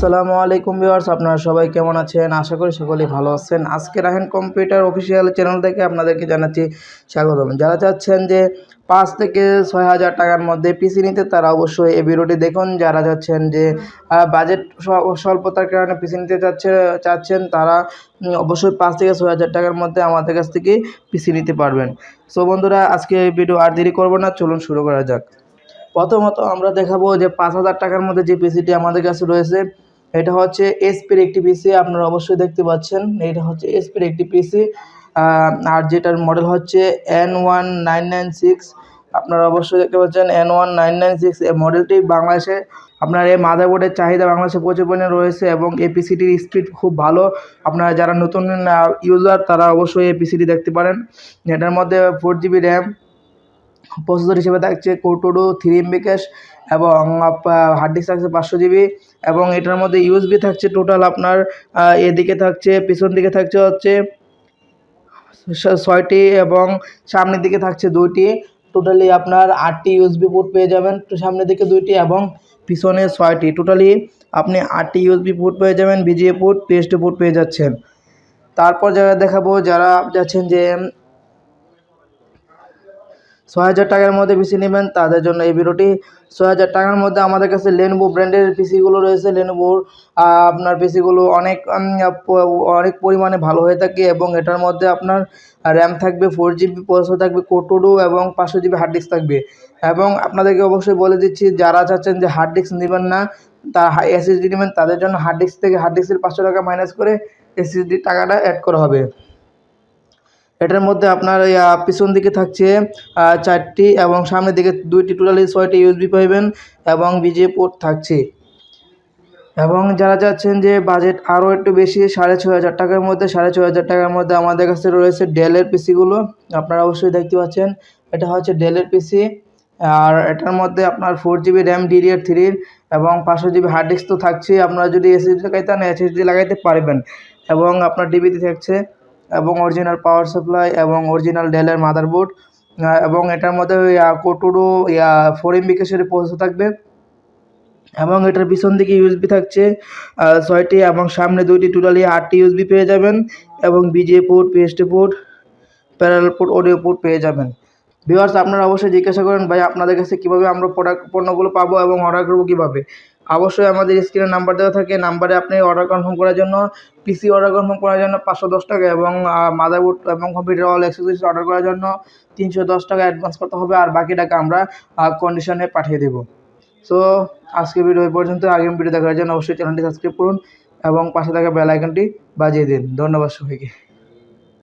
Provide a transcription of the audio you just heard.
আসসালামু আলাইকুম ভিউয়ার্স, আপনারা সবাই কেমন আছেন? আশা করি সকলেই ভালো আছেন। আজকে রাহেন কম্পিউটার অফিসিয়াল চ্যানেল থেকে আপনাদেরকে জানাচ্ছি স্বাগতম। যারা চাচ্ছেন যে পাঁচ থেকে ছয় হাজার টাকার মধ্যে পিসি নিতে, তারা অবশ্যই এই ভিডিওটি দেখুন। যারা চাচ্ছেন যে বাজেট স্বল্পতার কারণে পিসি নিতে চাচ্ছে, চাচ্ছেন, তারা অবশ্যই পাঁচ থেকে ছয় হাজার টাকার মধ্যে আমাদের কাছ থেকে পিসি নিতে পারবেন। সো বন্ধুরা, আজকে ভিডিও আর দেরি করব না, চলুন শুরু করা যাক। প্রথমত আমরা দেখাবো যে পাঁচ হাজার টাকার মধ্যে যে পিসিটি আমাদের কাছে রয়েছে। এটা হচ্ছে এসপির একটি পিসি আপনারা অবশ্যই দেখতে পাচ্ছেন। এটা হচ্ছে এসপির একটি পিসি আর যেটার মডেল হচ্ছে N one nine nine six আপনারা অবশ্যই দেখতে পাচ্ছেন N one nine nine six এই মডেলটি বাংলাদেশে, আপনার এই মাদারবোর্ডের চাহিদা বাংলাদেশে প্রচুর পরিমাণে রয়েছে এবং এই পিসিটির স্পিড খুব ভালো। আপনারা যারা নতুন ইউজার তারা অবশ্যই এই পিসিটি দেখতে পারেন। এটার মধ্যে ফোর জিবি র্যাম প্রসেসর হিসেবে থাকছে core two duo three MB cache এবং হার্ড ডিস্ক থাকছে পাঁচশো জিবি এবং এটার মধ্যে ইউএসবি থাকছে টোটাল আপনার এদিকে থাকছে, পিছন দিকে থাকছে হচ্ছে ছয়টি এবং সামনের দিকে থাকছে দুইটি। টোটালি আপনার আটটি ইউএসবি পোর্ট পেয়ে যাবেন সামনের দিকে দুইটি এবং পিছনে ছয়টি। টোটালি আপনি আটটি ইউএসবি পোর্ট পেয়ে যাবেন বিজিএ পোর্ট পিএসটি পোর্ট পেয়ে যাচ্ছেন। তারপর যারা দেখাবো, যারা যাচ্ছেন যে ছয় হাজার টাকার মধ্যে পিসি নেবেন, তাদের জন্য এই ভিডিওটি। ছয় হাজার টাকার মধ্যে আমাদের কাছে লেনোভো ব্র্যান্ডের পিসিগুলো রয়েছে। লেনোভোর আপনার পিসিগুলো অনেক অনেক পরিমাণে ভালো হয়ে থাকে এবং এটার মধ্যে আপনার র্যাম থাকবে ফোর জিবি প্রসেসর থাকবে কোটোডো এবং পাঁচশো জিবি হার্ড ডিস্ক থাকবে। এবং আপনাদেরকে অবশ্যই বলে দিচ্ছি, যারা চাচ্ছেন যে হার্ড ডিস্ক নেবেন না, তা এসএসডি নেবেন, তাদের জন্য হার্ড ডিস্ক থেকে হার্ড ডিস্কের পাঁচশো টাকা মাইনাস করে এসএসডি টাকাটা অ্যাড করা হবে। এটার মধ্যে আপনার পিছন দিকে থাকছে চারটি এবং সামনের দিকে দুইটি, টোটালি ছয়টি ইউএসবি পাইবেন এবং বিজে পোর্ট থাকছে। এবং যারা চাচ্ছেন যে বাজেট আরও একটু বেশি, সাড়ে ছয় হাজার টাকার মধ্যে, সাড়ে ছয় হাজার টাকার মধ্যে আমাদের কাছে রয়েছে ডেলের পিসিগুলো। আপনারা অবশ্যই দেখতে পাচ্ছেন, এটা হচ্ছে ডেলের পিসি। আর এটার মধ্যে আপনার ফোর জিবি র্যাম ডিডিআর থ্রির এবং পাঁচশো জিবি হার্ড ডিস্ক তো থাকছেই। আপনারা যদি এসএসডি লাগাইতে চান এসএসডি লাগাইতে পারবেন। এবং আপনার ডিবিতে থাকছে এবং অরিজিনাল পাওয়ার সাপ্লাই এবং অরিজিনাল ডেলের মাদারবোর্ড এবং এটার মধ্যে কোটোডো ইয়া ফোর এমবি কেসের প্রসেসর থাকবে। এবং এটার পিছন দিকে ইউএসবি থাকছে ছয়টি এবং সামনে দুইটি টোটালি আটটি ইউএসবি পেয়ে যাবেন এবং VGA port PST port parallel port audio port পেয়ে যাবেন। ভিউয়ার্স আপনারা অবশ্যই জিজ্ঞাসা করেন, ভাই, আপনাদের কাছে কীভাবে আমরা প্রোডাক্ট পণ্যগুলো পাবো এবং অর্ডার করব কীভাবে? অবশ্যই আমাদের স্ক্রিনে নাম্বার দেওয়া থাকে, নাম্বারে আপনি অর্ডার কনফার্ম করার জন্য পিসি অর্ডার কনফার্ম করার জন্য পাঁচশো দশ টাকা এবং মাদারবোর্ড এবং কম্পিউটার অল অ্যাক্সেসরিজ অর্ডার করার জন্য তিনশো দশ টাকা অ্যাডভান্স করতে হবে আর বাকি টাকা আমরা কন্ডিশনে পাঠিয়ে দেবো। সো আজকে ভিডিও পর্যন্ত, আগামী ভিডিও দেখার জন্য অবশ্যই চ্যানেলটি সাবস্ক্রাইব করুন এবং পাশে থাকা বেল আইকনটি বাজিয়ে দিন। ধন্যবাদ সবাইকে।